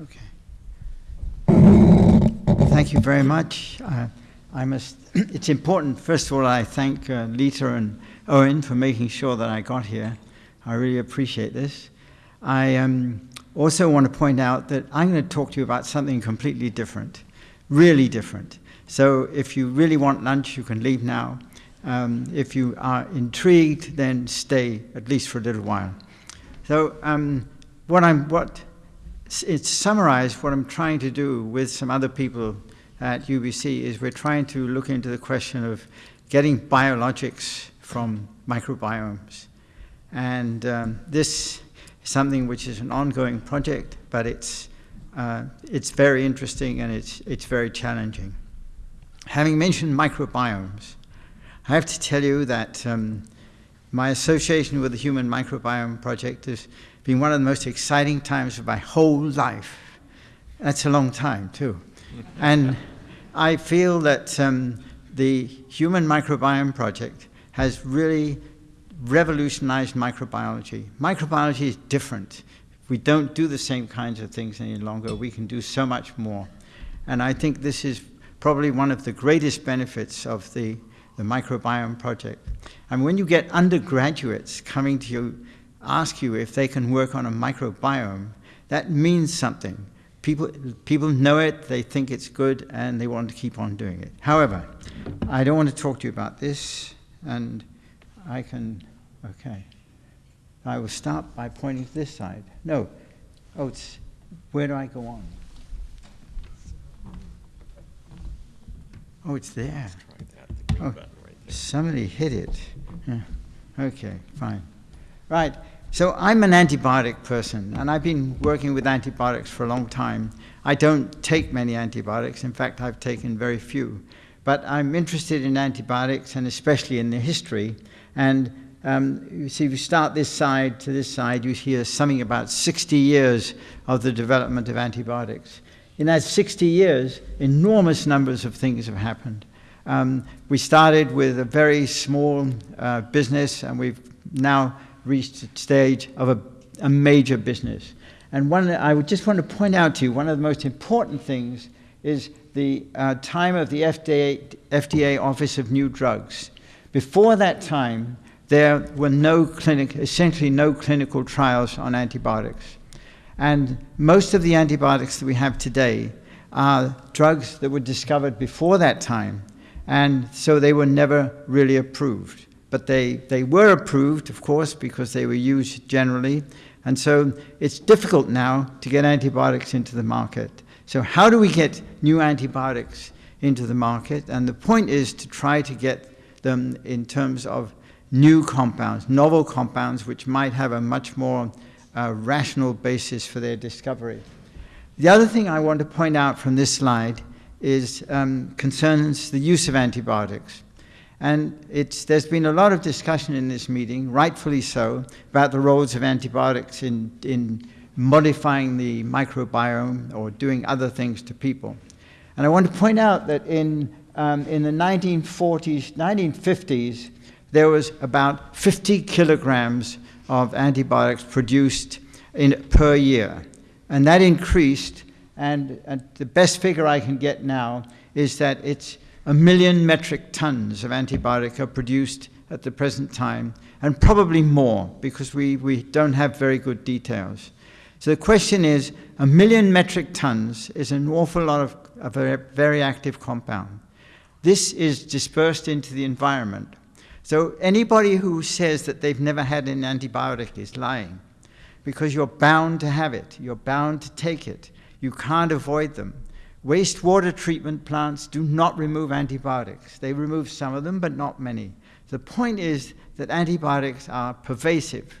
Okay. Thank you very much. Uh, I must, it's important, first of all, I thank uh, Lita and Owen for making sure that I got here. I really appreciate this. I um, also want to point out that I'm going to talk to you about something completely different, really different. So if you really want lunch, you can leave now. Um, if you are intrigued, then stay at least for a little while. So um, what I'm, what it's summarized what I'm trying to do with some other people at UBC is we're trying to look into the question of getting biologics from microbiomes. And um, this is something which is an ongoing project, but it's, uh, it's very interesting and it's, it's very challenging. Having mentioned microbiomes, I have to tell you that um, my association with the Human Microbiome Project has been one of the most exciting times of my whole life. That's a long time, too. and I feel that um, the Human Microbiome Project has really revolutionized microbiology. Microbiology is different. We don't do the same kinds of things any longer. We can do so much more. And I think this is probably one of the greatest benefits of the the microbiome project. And when you get undergraduates coming to you, ask you if they can work on a microbiome, that means something. People, people know it, they think it's good, and they want to keep on doing it. However, I don't want to talk to you about this, and I can, okay. I will start by pointing to this side. No, oh, it's, where do I go on? Oh, it's there. Oh, somebody hit it. Yeah. Okay, fine. Right, so I'm an antibiotic person, and I've been working with antibiotics for a long time. I don't take many antibiotics. In fact, I've taken very few. But I'm interested in antibiotics, and especially in the history. And um, you see, if you start this side to this side, you hear something about 60 years of the development of antibiotics. In that 60 years, enormous numbers of things have happened. Um, we started with a very small uh, business, and we've now reached a stage of a, a major business. And one, I would just want to point out to you, one of the most important things is the uh, time of the FDA, FDA Office of New Drugs. Before that time, there were no clinic, essentially no clinical trials on antibiotics. And most of the antibiotics that we have today are drugs that were discovered before that time and so they were never really approved. But they, they were approved, of course, because they were used generally, and so it's difficult now to get antibiotics into the market. So how do we get new antibiotics into the market? And the point is to try to get them in terms of new compounds, novel compounds, which might have a much more uh, rational basis for their discovery. The other thing I want to point out from this slide is, um, concerns the use of antibiotics. And it's, there's been a lot of discussion in this meeting, rightfully so, about the roles of antibiotics in, in modifying the microbiome or doing other things to people. And I want to point out that in, um, in the 1940s, 1950s, there was about 50 kilograms of antibiotics produced in, per year. And that increased and, and the best figure I can get now is that it's a million metric tons of antibiotic are produced at the present time, and probably more, because we, we don't have very good details. So the question is, a million metric tons is an awful lot of, of a very active compound. This is dispersed into the environment. So anybody who says that they've never had an antibiotic is lying, because you're bound to have it. You're bound to take it. You can't avoid them. Wastewater treatment plants do not remove antibiotics. They remove some of them, but not many. The point is that antibiotics are pervasive.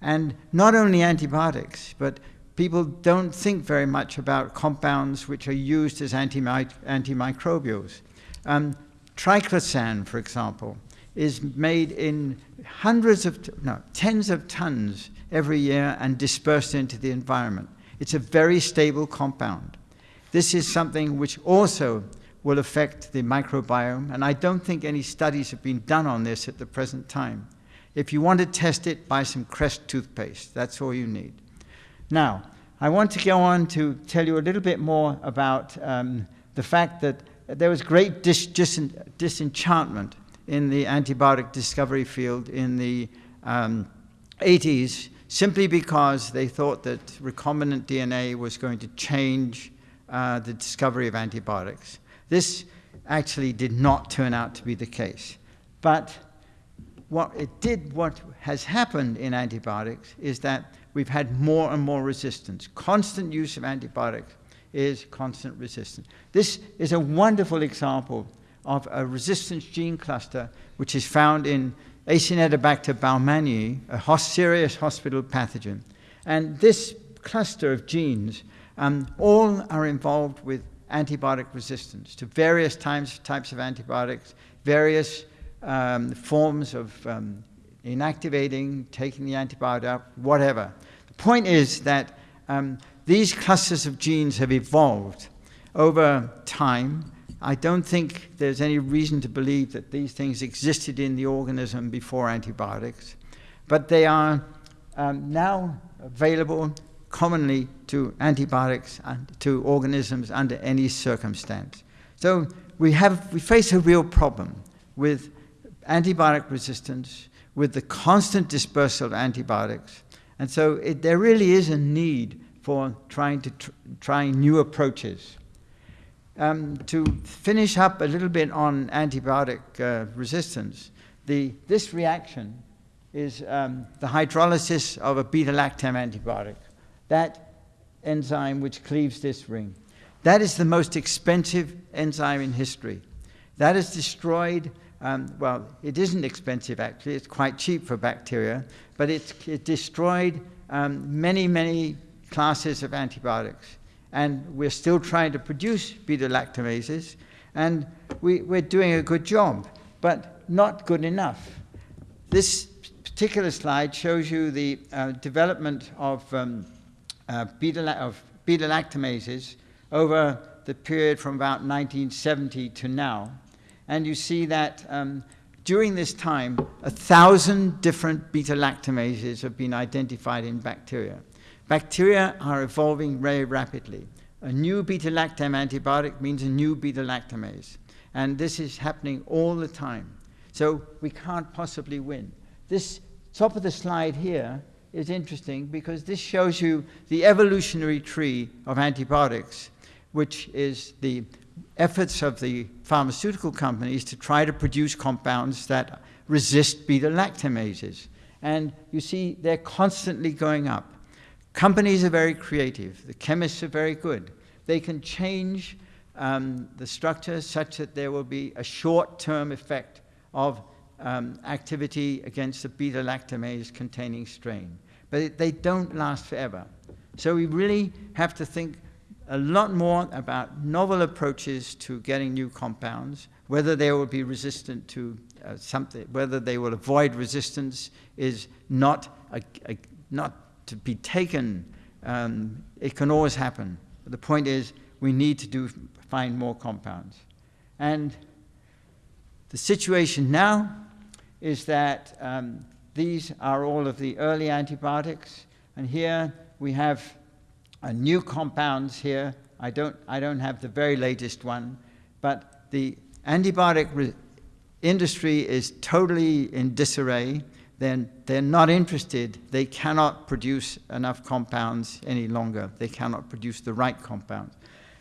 And not only antibiotics, but people don't think very much about compounds which are used as antimicrobials. Um, triclosan, for example, is made in hundreds of, no, tens of tons every year and dispersed into the environment. It's a very stable compound. This is something which also will affect the microbiome, and I don't think any studies have been done on this at the present time. If you want to test it, buy some Crest toothpaste. That's all you need. Now, I want to go on to tell you a little bit more about um, the fact that there was great dis dis disenchantment in the antibiotic discovery field in the um, 80s simply because they thought that recombinant DNA was going to change uh, the discovery of antibiotics. This actually did not turn out to be the case. But what it did, what has happened in antibiotics is that we've had more and more resistance. Constant use of antibiotics is constant resistance. This is a wonderful example of a resistance gene cluster which is found in Acinetobacter baumannii, a serious hospital pathogen. And this cluster of genes um, all are involved with antibiotic resistance to various types, types of antibiotics, various um, forms of um, inactivating, taking the antibiotic out, whatever. The point is that um, these clusters of genes have evolved over time. I don't think there's any reason to believe that these things existed in the organism before antibiotics, but they are um, now available commonly to antibiotics and to organisms under any circumstance. So we, have, we face a real problem with antibiotic resistance, with the constant dispersal of antibiotics. And so it, there really is a need for trying to tr trying new approaches. Um, to finish up a little bit on antibiotic uh, resistance, the, this reaction is um, the hydrolysis of a beta-lactam antibiotic. That enzyme which cleaves this ring. That is the most expensive enzyme in history. That has destroyed, um, well, it isn't expensive actually, it's quite cheap for bacteria, but it's, it destroyed um, many, many classes of antibiotics. And we're still trying to produce beta-lactamases, and we, we're doing a good job, but not good enough. This particular slide shows you the uh, development of, um, uh, beta, of beta-lactamases over the period from about 1970 to now. And you see that um, during this time, a thousand different beta-lactamases have been identified in bacteria. Bacteria are evolving very rapidly. A new beta-lactam antibiotic means a new beta-lactamase. And this is happening all the time. So we can't possibly win. This top of the slide here is interesting because this shows you the evolutionary tree of antibiotics, which is the efforts of the pharmaceutical companies to try to produce compounds that resist beta-lactamases. And you see they're constantly going up. Companies are very creative. The chemists are very good. They can change um, the structure such that there will be a short-term effect of um, activity against the beta-lactamase containing strain. But it, they don't last forever. So we really have to think a lot more about novel approaches to getting new compounds, whether they will be resistant to uh, something, whether they will avoid resistance is not, a, a, not to be taken, um, it can always happen. But the point is, we need to do, find more compounds. And the situation now is that um, these are all of the early antibiotics. And here we have uh, new compounds here. I don't, I don't have the very latest one, but the antibiotic industry is totally in disarray then they're not interested. They cannot produce enough compounds any longer. They cannot produce the right compounds.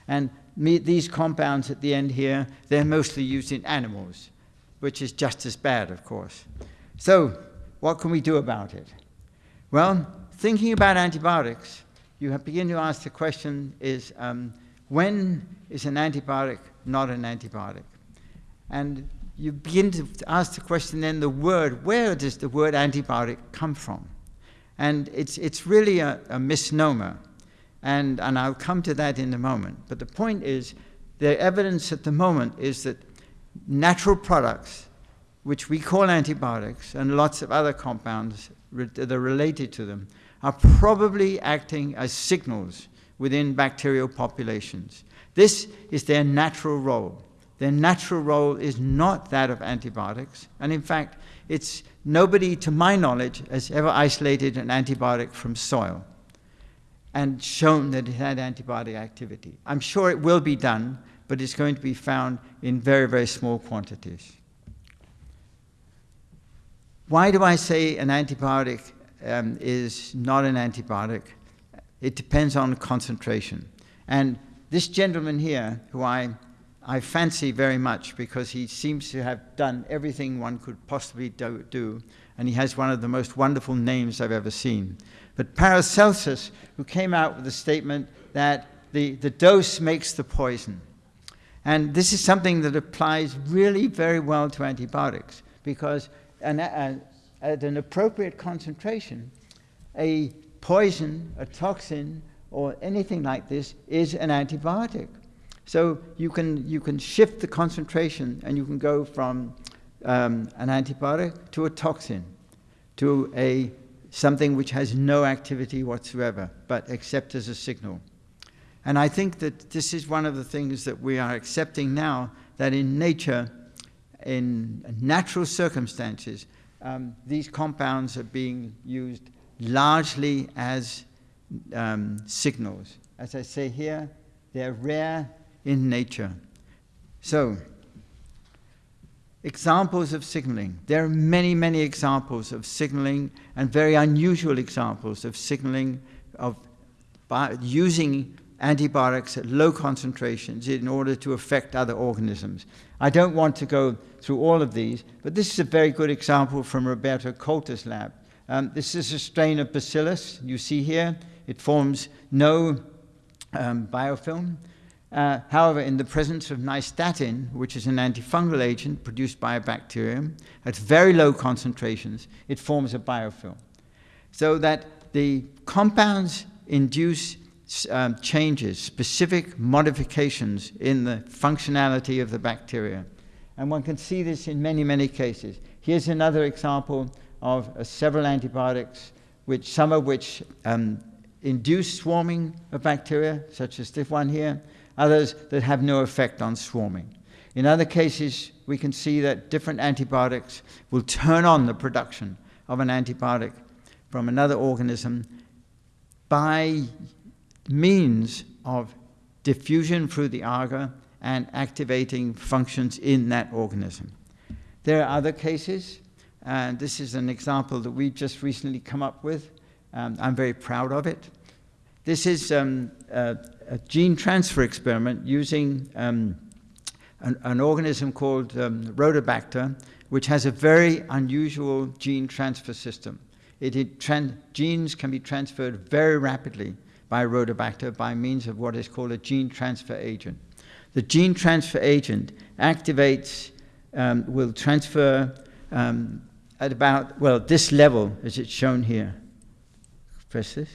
And these compounds at the end here, they're mostly used in animals, which is just as bad, of course. So what can we do about it? Well, thinking about antibiotics, you begin to ask the question is, um, when is an antibiotic not an antibiotic? And you begin to ask the question then the word, where does the word antibiotic come from? And it's, it's really a, a misnomer. And, and I'll come to that in a moment. But the point is, the evidence at the moment is that natural products, which we call antibiotics, and lots of other compounds that are related to them, are probably acting as signals within bacterial populations. This is their natural role. Their natural role is not that of antibiotics. And in fact, it's nobody, to my knowledge, has ever isolated an antibiotic from soil. and shown that it had antibiotic activity. I'm sure it will be done, but it's going to be found in very, very small quantities. Why do I say an antibiotic um, is not an antibiotic? It depends on concentration. And this gentleman here, who I, I fancy very much because he seems to have done everything one could possibly do, do and he has one of the most wonderful names I've ever seen. But Paracelsus, who came out with the statement that the, the dose makes the poison. And this is something that applies really very well to antibiotics because an, a, at an appropriate concentration, a poison, a toxin, or anything like this is an antibiotic. So you can, you can shift the concentration and you can go from um, an antibiotic to a toxin, to a something which has no activity whatsoever, but except as a signal. And I think that this is one of the things that we are accepting now, that in nature, in natural circumstances, um, these compounds are being used largely as um, signals. As I say here, they're rare in nature. So, examples of signaling. There are many, many examples of signaling and very unusual examples of signaling of using antibiotics at low concentrations in order to affect other organisms. I don't want to go through all of these, but this is a very good example from Roberto Colter's lab. Um, this is a strain of bacillus you see here. It forms no um, biofilm. Uh, however, in the presence of nystatin, which is an antifungal agent produced by a bacterium, at very low concentrations, it forms a biofilm. So that the compounds induce um, changes, specific modifications in the functionality of the bacteria. And one can see this in many, many cases. Here's another example of uh, several antibiotics, which, some of which um, induce swarming of bacteria, such as this one here, others that have no effect on swarming. In other cases, we can see that different antibiotics will turn on the production of an antibiotic from another organism by means of diffusion through the agar and activating functions in that organism. There are other cases, and this is an example that we've just recently come up with. Um, I'm very proud of it. This is um, a, a, gene transfer experiment using um, an, an, organism called um, Rhodobacter, which has a very unusual gene transfer system. It, it genes can be transferred very rapidly by Rhodobacter by means of what is called a gene transfer agent. The gene transfer agent activates, um, will transfer um, at about, well, this level as it's shown here. Press this.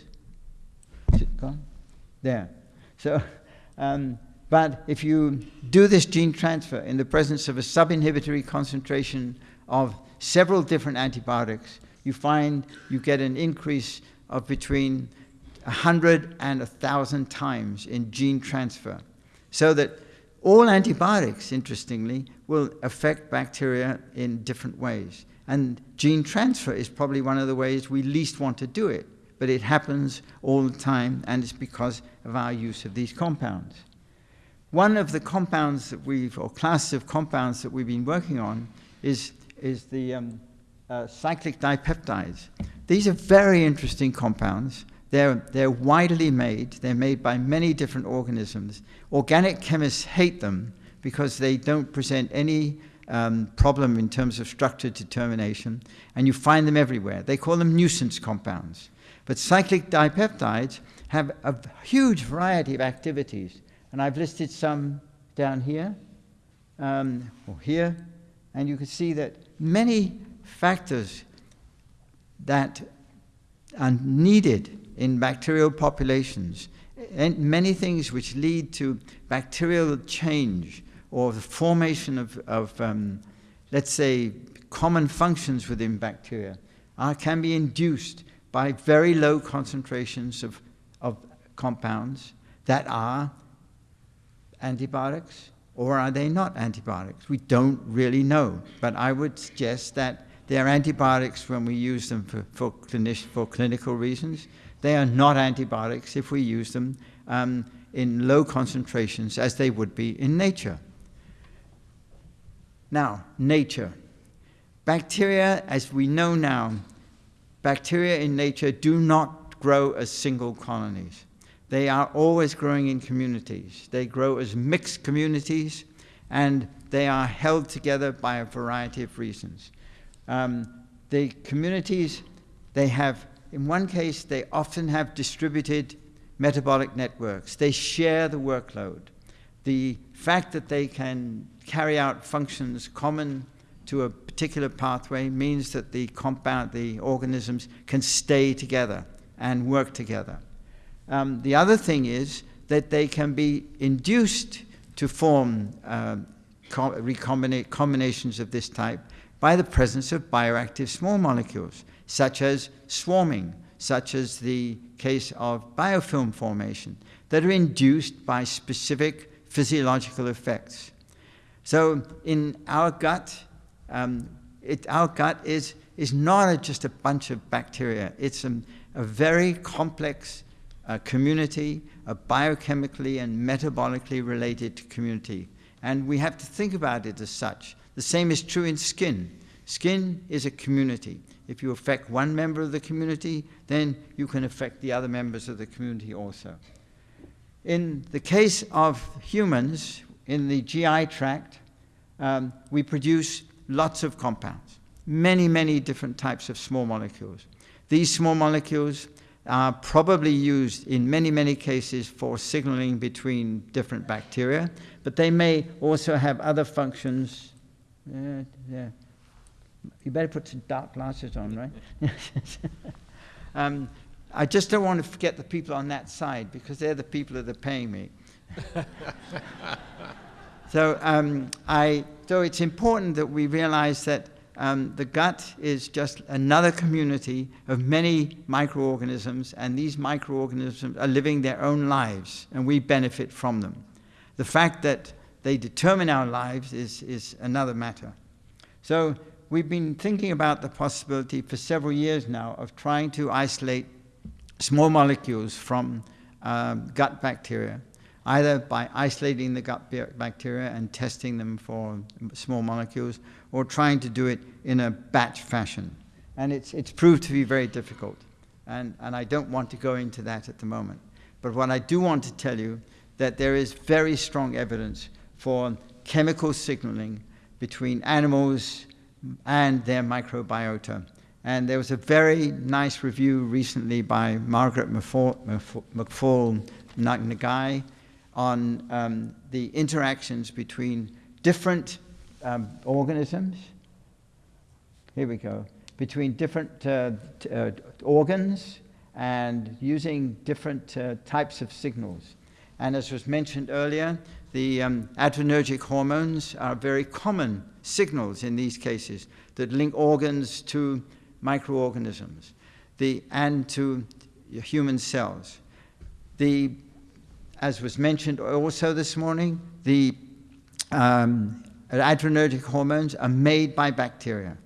Is it gone? There. So, um, but if you do this gene transfer in the presence of a subinhibitory concentration of several different antibiotics, you find you get an increase of between 100 and a 1,000 times in gene transfer. So that all antibiotics, interestingly, will affect bacteria in different ways. And gene transfer is probably one of the ways we least want to do it, but it happens all the time, and it's because of our use of these compounds. One of the compounds that we've, or classes of compounds that we've been working on, is, is the um, uh, cyclic dipeptides. These are very interesting compounds. They're, they're widely made. They're made by many different organisms. Organic chemists hate them because they don't present any um, problem in terms of structure determination, and you find them everywhere. They call them nuisance compounds. But cyclic dipeptides have a huge variety of activities, and I've listed some down here um, or here, and you can see that many factors that are needed in bacterial populations, and many things which lead to bacterial change or the formation of, of um, let's say, common functions within bacteria are, can be induced by very low concentrations of, of compounds that are antibiotics or are they not antibiotics? We don't really know, but I would suggest that They are antibiotics when we use them for, for, clinic, for clinical reasons. They are not antibiotics if we use them um, in low concentrations as they would be in nature. Now, nature. Bacteria, as we know now, bacteria in nature do not grow as single colonies. They are always growing in communities. They grow as mixed communities, and they are held together by a variety of reasons. Um, the communities, they have, in one case, they often have distributed metabolic networks. They share the workload. The fact that they can carry out functions common to a particular pathway means that the compound, the organisms can stay together and work together. Um, the other thing is that they can be induced to form uh, combinations of this type by the presence of bioactive small molecules, such as swarming, such as the case of biofilm formation, that are induced by specific physiological effects. So in our gut, um, it, our gut is, is not just a bunch of bacteria. It's a, a very complex uh, community, a biochemically and metabolically related community. And we have to think about it as such. The same is true in skin. Skin is a community. If you affect one member of the community, then you can affect the other members of the community also. In the case of humans, in the GI tract, um, we produce lots of compounds, many, many different types of small molecules. These small molecules are probably used in many, many cases for signaling between different bacteria, but they may also have other functions. Yeah, yeah. You better put some dark glasses on, right? um, I just don't want to forget the people on that side because they're the people that are paying me. so, um, I, so it's important that we realize that um, the gut is just another community of many microorganisms, and these microorganisms are living their own lives, and we benefit from them. The fact that they determine our lives is, is another matter. So we've been thinking about the possibility for several years now of trying to isolate small molecules from um, gut bacteria, either by isolating the gut bacteria and testing them for small molecules, or trying to do it in a batch fashion. And it's, it's proved to be very difficult. And, and I don't want to go into that at the moment. But what I do want to tell you that there is very strong evidence for chemical signaling between animals and their microbiota. And there was a very nice review recently by Margaret McFall Nagai on um, the interactions between different um, organisms. Here we go. Between different uh, uh, organs and using different uh, types of signals. And as was mentioned earlier, the um, adrenergic hormones are very common signals in these cases that link organs to microorganisms the, and to human cells. The, as was mentioned also this morning, the um, adrenergic hormones are made by bacteria.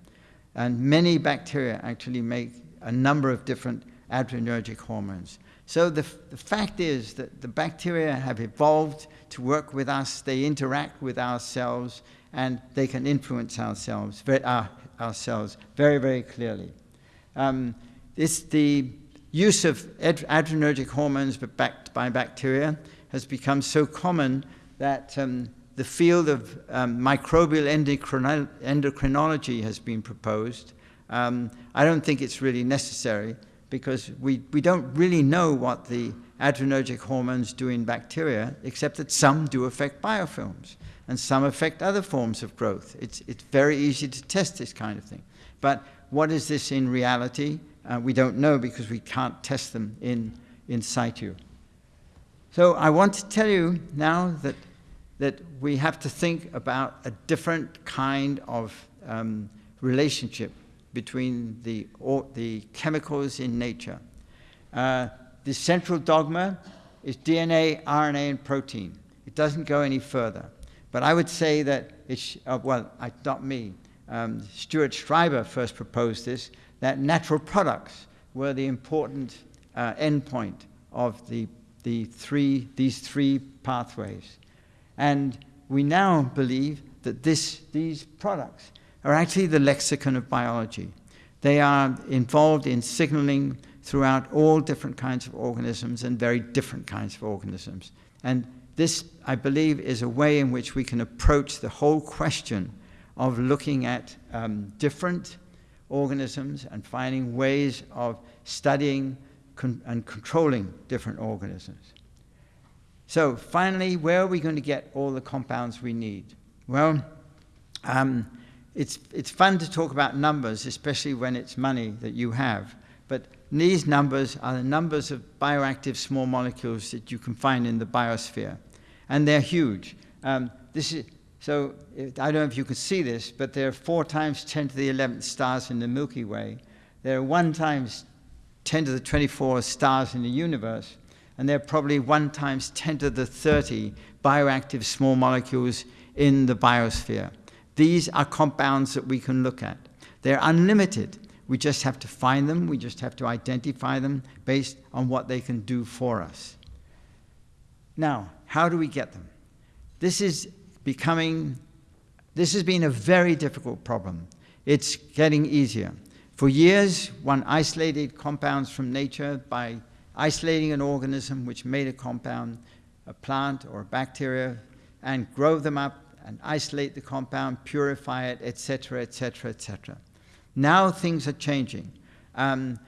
And many bacteria actually make a number of different adrenergic hormones. So the, the fact is that the bacteria have evolved to work with us, they interact with ourselves, and they can influence ourselves, uh, ourselves very, very clearly. Um, this, the use of adrenergic hormones but backed by bacteria has become so common that um, the field of um, microbial endocrinology has been proposed. Um, I don't think it's really necessary because we, we don't really know what the adrenergic hormones do in bacteria, except that some do affect biofilms and some affect other forms of growth. It's, it's very easy to test this kind of thing. But what is this in reality? Uh, we don't know because we can't test them in, in situ. So I want to tell you now that, that we have to think about a different kind of um, relationship between the, the chemicals in nature. Uh, the central dogma is DNA, RNA, and protein. It doesn't go any further. But I would say that it's, uh, well, I, not me. um, Stuart Schreiber first proposed this, that natural products were the important uh, endpoint of the, the three, these three pathways. And we now believe that this, these products are actually the lexicon of biology. They are involved in signaling throughout all different kinds of organisms and very different kinds of organisms. And this, I believe, is a way in which we can approach the whole question of looking at um, different organisms and finding ways of studying con and controlling different organisms. So finally, where are we going to get all the compounds we need? Well, um, it's, it's fun to talk about numbers, especially when it's money that you have. But these numbers are the numbers of bioactive small molecules that you can find in the biosphere. And they're huge. Um, this is, so I don't know if you can see this, but there are 4 times 10 to the 11th stars in the Milky Way. There are 1 times 10 to the 24 stars in the universe. And there are probably 1 times 10 to the 30 bioactive small molecules in the biosphere. These are compounds that we can look at. They're unlimited. We just have to find them. We just have to identify them based on what they can do for us. Now, how do we get them? This is becoming, this has been a very difficult problem. It's getting easier. For years, one isolated compounds from nature by isolating an organism which made a compound, a plant or a bacteria, and grow them up and isolate the compound, purify it, etc., etc., etc. Now things are changing. Um,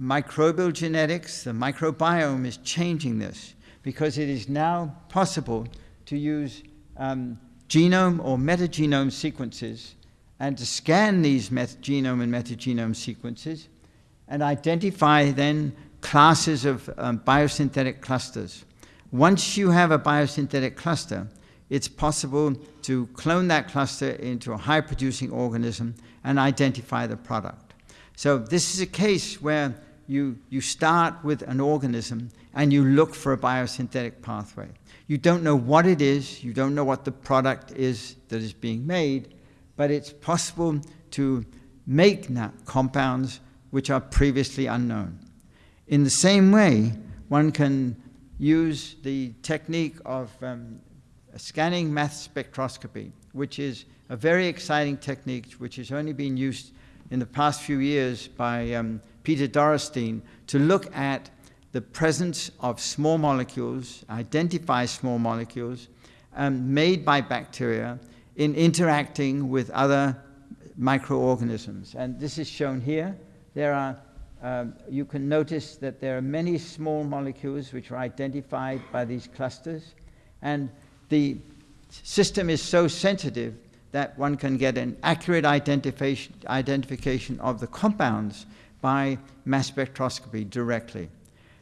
microbial genetics, the microbiome is changing this because it is now possible to use um, genome or metagenome sequences and to scan these genome and metagenome sequences and identify then classes of um, biosynthetic clusters. Once you have a biosynthetic cluster, it's possible to clone that cluster into a high-producing organism and identify the product. So this is a case where you, you start with an organism and you look for a biosynthetic pathway. You don't know what it is, you don't know what the product is that is being made, but it's possible to make compounds which are previously unknown. In the same way, one can use the technique of um, scanning mass spectroscopy, which is a very exciting technique which has only been used in the past few years by um, Peter Dorrestein to look at the presence of small molecules, identify small molecules um, made by bacteria in interacting with other microorganisms. And this is shown here. There are, um, you can notice that there are many small molecules which are identified by these clusters. And the system is so sensitive that one can get an accurate identification, identification of the compounds by mass spectroscopy directly.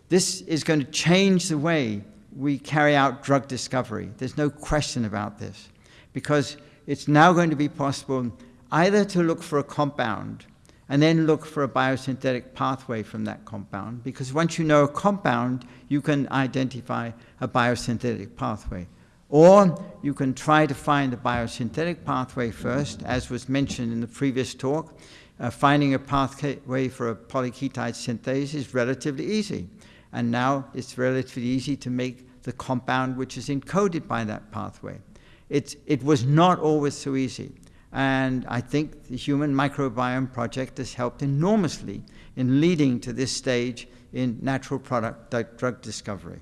This is going to change the way we carry out drug discovery. There's no question about this, because it's now going to be possible either to look for a compound and then look for a biosynthetic pathway from that compound, because once you know a compound, you can identify a biosynthetic pathway. Or you can try to find a biosynthetic pathway first, as was mentioned in the previous talk. Uh, finding a pathway for a polyketide synthase is relatively easy. And now it's relatively easy to make the compound which is encoded by that pathway. It's, it was not always so easy. And I think the Human Microbiome Project has helped enormously in leading to this stage in natural product drug discovery.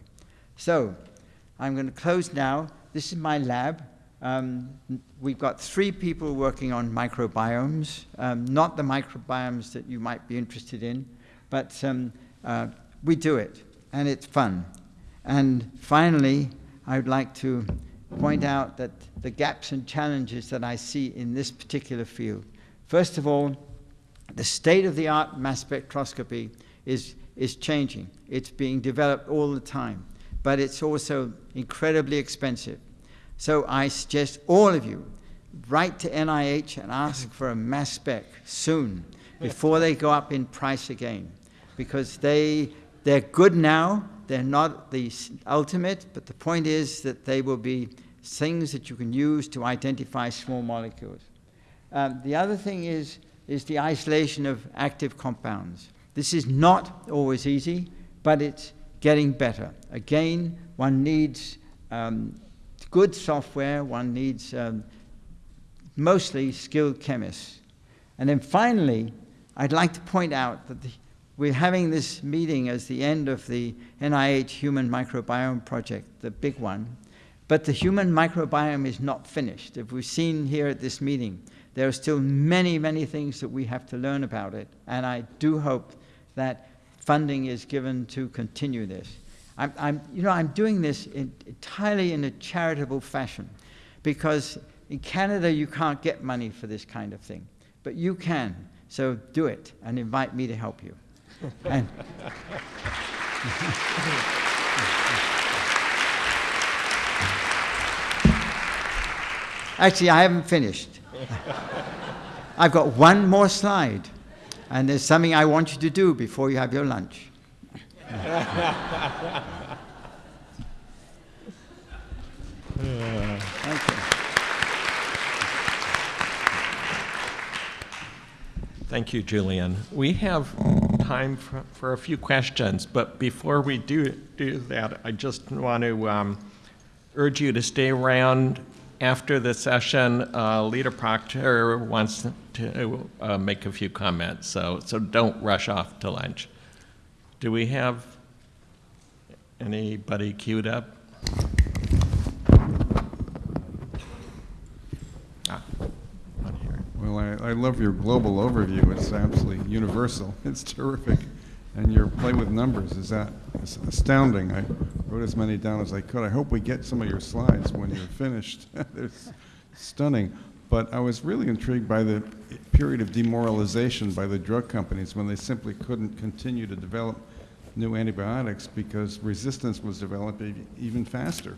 So I'm going to close now. This is my lab. Um, we've got three people working on microbiomes, um, not the microbiomes that you might be interested in, but um, uh, we do it, and it's fun. And finally, I would like to point out that the gaps and challenges that I see in this particular field. First of all, the state-of-the-art mass spectroscopy is, is changing. It's being developed all the time but it's also incredibly expensive. So I suggest all of you write to NIH and ask for a mass spec soon before they go up in price again because they, they're good now, they're not the ultimate, but the point is that they will be things that you can use to identify small molecules. Um, the other thing is, is the isolation of active compounds. This is not always easy, but it's getting better. Again, one needs um, good software, one needs um, mostly skilled chemists. And then finally, I'd like to point out that the, we're having this meeting as the end of the NIH Human Microbiome Project, the big one. But the human microbiome is not finished. If we've seen here at this meeting, there are still many, many things that we have to learn about it. And I do hope that funding is given to continue this. I'm, I'm you know, I'm doing this in, entirely in a charitable fashion because in Canada you can't get money for this kind of thing, but you can. So do it and invite me to help you. and Actually, I haven't finished. I've got one more slide, and there's something I want you to do before you have your lunch. Thank you. Thank you, Julian. We have time for, for a few questions, but before we do, do that, I just want to um, urge you to stay around after the session. Uh, Leader Proctor wants to uh, make a few comments, so, so don't rush off to lunch. Do we have anybody queued up? Ah, here. Well, I, I love your global overview. It's absolutely universal. It's terrific. And your play with numbers is that is astounding. I wrote as many down as I could. I hope we get some of your slides when you're finished. it's stunning. But I was really intrigued by the period of demoralization by the drug companies when they simply couldn't continue to develop new antibiotics because resistance was developing even faster.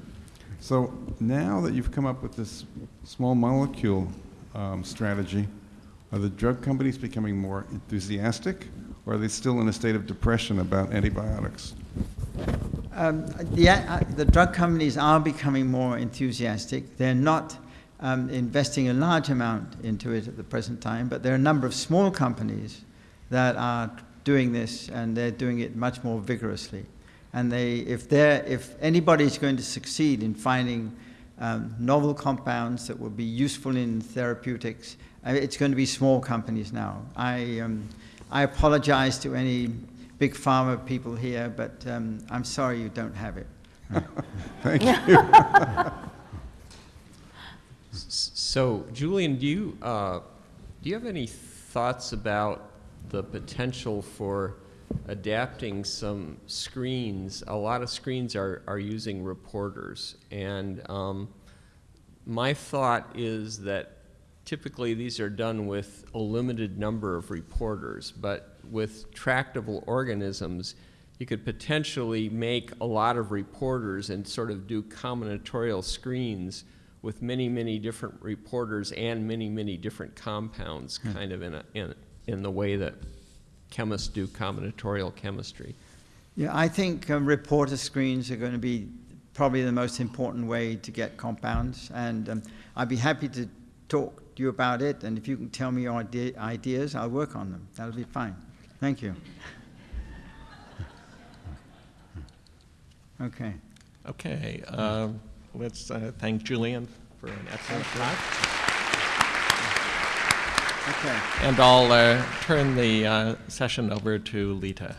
So now that you've come up with this small molecule um, strategy, are the drug companies becoming more enthusiastic, or are they still in a state of depression about antibiotics? Um, the, uh, the drug companies are becoming more enthusiastic. They're not um, investing a large amount into it at the present time, but there are a number of small companies that are doing this, and they're doing it much more vigorously. And they, if, if anybody's going to succeed in finding um, novel compounds that will be useful in therapeutics, uh, it's going to be small companies now. I, um, I apologize to any big pharma people here, but um, I'm sorry you don't have it. Thank you. so, Julian, do you, uh, do you have any thoughts about the potential for adapting some screens. A lot of screens are, are using reporters. And um, my thought is that typically these are done with a limited number of reporters, but with tractable organisms, you could potentially make a lot of reporters and sort of do combinatorial screens with many, many different reporters and many, many different compounds, hmm. kind of in, a, in, in the way that chemists do combinatorial chemistry. Yeah, I think um, reporter screens are going to be probably the most important way to get compounds, and um, I'd be happy to talk you about it, and if you can tell me your idea, ideas, I'll work on them. That'll be fine. Thank you. Okay. Okay. Uh, let's uh, thank Julian for an excellent talk. Okay. And I'll uh, turn the uh, session over to Lita.